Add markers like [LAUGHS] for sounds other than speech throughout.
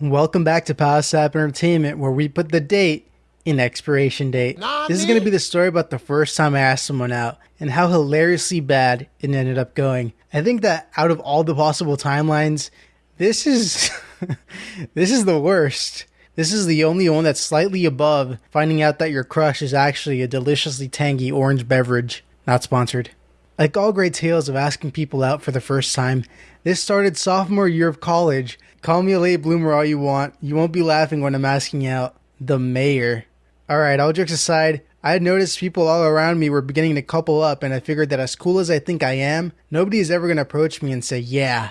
Welcome back to Power Sap Entertainment, where we put the date in expiration date. This is going to be the story about the first time I asked someone out and how hilariously bad it ended up going. I think that out of all the possible timelines, this is [LAUGHS] this is the worst. This is the only one that's slightly above finding out that your crush is actually a deliciously tangy orange beverage. Not sponsored. Like all great tales of asking people out for the first time, this started sophomore year of college. Call me a late bloomer all you want. You won't be laughing when I'm asking out the mayor. Alright, all jokes aside, I had noticed people all around me were beginning to couple up, and I figured that as cool as I think I am, nobody is ever going to approach me and say, Yeah,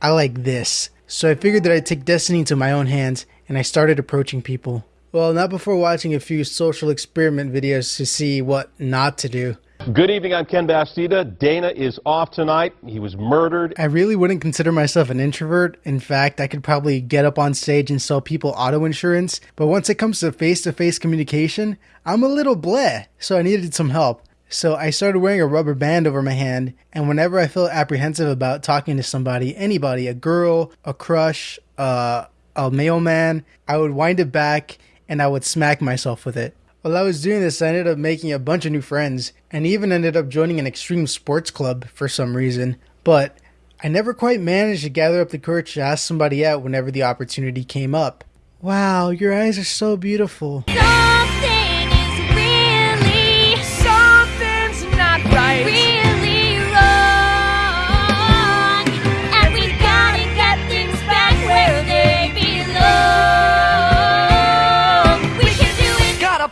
I like this. So I figured that I'd take destiny into my own hands, and I started approaching people. Well, not before watching a few social experiment videos to see what not to do. Good evening, I'm Ken Bastida. Dana is off tonight. He was murdered. I really wouldn't consider myself an introvert. In fact, I could probably get up on stage and sell people auto insurance. But once it comes to face to face communication, I'm a little bleh. So I needed some help. So I started wearing a rubber band over my hand, and whenever I felt apprehensive about talking to somebody, anybody, a girl, a crush, uh, a mailman, I would wind it back and I would smack myself with it. While I was doing this, I ended up making a bunch of new friends and even ended up joining an extreme sports club for some reason. But I never quite managed to gather up the courage to ask somebody out whenever the opportunity came up. Wow, your eyes are so beautiful. Something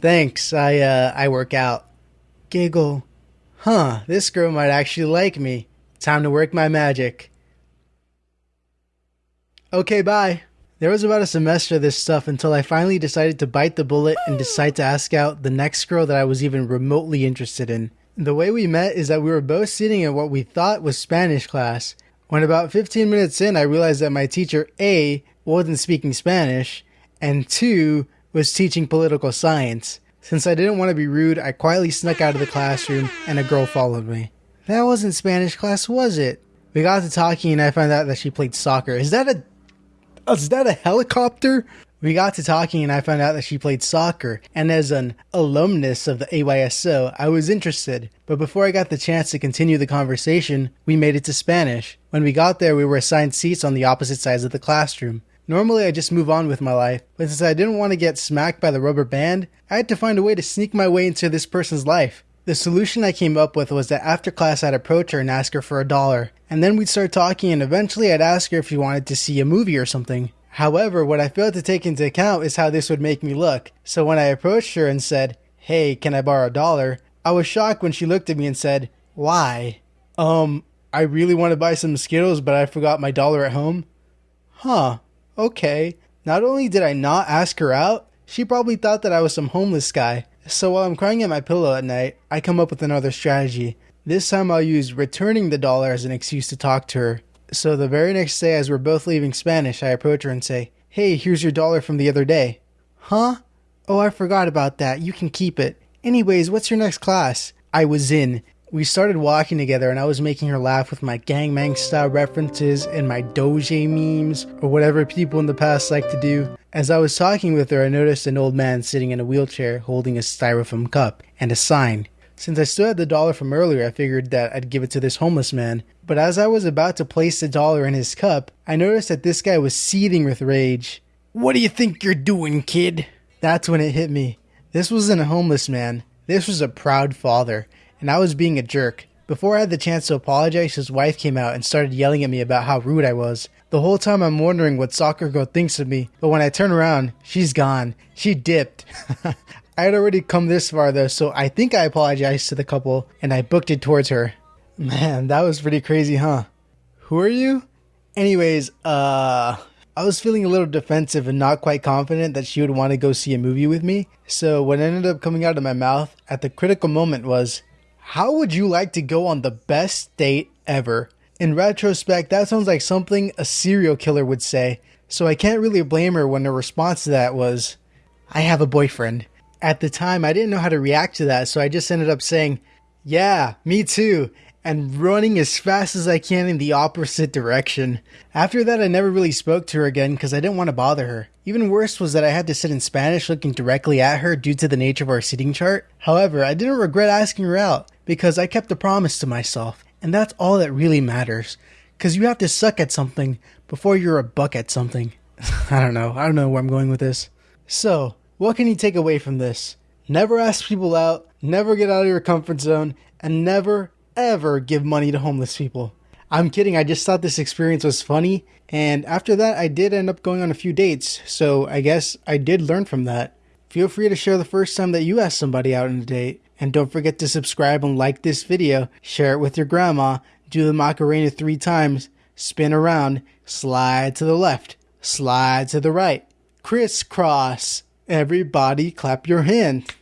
Thanks, I uh I work out. Giggle. Huh, this girl might actually like me. Time to work my magic. Okay, bye. There was about a semester of this stuff until I finally decided to bite the bullet and decide to ask out the next girl that I was even remotely interested in. The way we met is that we were both sitting in what we thought was Spanish class. When about 15 minutes in, I realized that my teacher A wasn't speaking Spanish, and 2 was teaching political science. Since I didn't want to be rude, I quietly snuck out of the classroom and a girl followed me. That wasn't Spanish class, was it? We got to talking and I found out that she played soccer. Is that a uh, is that a helicopter? We got to talking and I found out that she played soccer, and as an alumnus of the AYSO, I was interested. But before I got the chance to continue the conversation, we made it to Spanish. When we got there, we were assigned seats on the opposite sides of the classroom. Normally, I just move on with my life, but since I didn't want to get smacked by the rubber band, I had to find a way to sneak my way into this person's life. The solution I came up with was that after class I'd approach her and ask her for a dollar, and then we'd start talking and eventually I'd ask her if she wanted to see a movie or something. However, what I failed to take into account is how this would make me look. So when I approached her and said, Hey, can I borrow a dollar? I was shocked when she looked at me and said, Why? Um, I really want to buy some Skittles, but I forgot my dollar at home. Huh, okay. Not only did I not ask her out, she probably thought that I was some homeless guy. So while I'm crying at my pillow at night, I come up with another strategy. This time I'll use returning the dollar as an excuse to talk to her. So the very next day, as we're both leaving Spanish, I approach her and say, Hey, here's your dollar from the other day. Huh? Oh, I forgot about that. You can keep it. Anyways, what's your next class? I was in. We started walking together, and I was making her laugh with my Gangnam style references and my doge memes, or whatever people in the past like to do. As I was talking with her, I noticed an old man sitting in a wheelchair holding a styrofoam cup and a sign. Since I still had the dollar from earlier, I figured that I'd give it to this homeless man. But as I was about to place the dollar in his cup, I noticed that this guy was seething with rage. What do you think you're doing, kid? That's when it hit me. This wasn't a homeless man. This was a proud father, and I was being a jerk. Before I had the chance to apologize, his wife came out and started yelling at me about how rude I was. The whole time I'm wondering what soccer girl thinks of me, but when I turn around, she's gone. She dipped. [LAUGHS] I had already come this far though, so I think I apologized to the couple and I booked it towards her. Man, that was pretty crazy, huh? Who are you? Anyways, uh, I was feeling a little defensive and not quite confident that she would want to go see a movie with me. So what ended up coming out of my mouth at the critical moment was, How would you like to go on the best date ever? In retrospect, that sounds like something a serial killer would say. So I can't really blame her when her response to that was, I have a boyfriend. At the time, I didn't know how to react to that, so I just ended up saying, Yeah, me too. And running as fast as I can in the opposite direction. After that, I never really spoke to her again because I didn't want to bother her. Even worse was that I had to sit in Spanish looking directly at her due to the nature of our seating chart. However, I didn't regret asking her out because I kept a promise to myself, and that's all that really matters. Because you have to suck at something before you're a buck at something. [LAUGHS] I don't know. I don't know where I'm going with this. So, what can you take away from this? Never ask people out, never get out of your comfort zone, and never, ever give money to homeless people. I'm kidding, I just thought this experience was funny, and after that, I did end up going on a few dates, so I guess I did learn from that. Feel free to share the first time that you asked somebody out on a date, and don't forget to subscribe and like this video, share it with your grandma, do the Macarena three times, spin around, slide to the left, slide to the right, crisscross. Everybody clap your hand.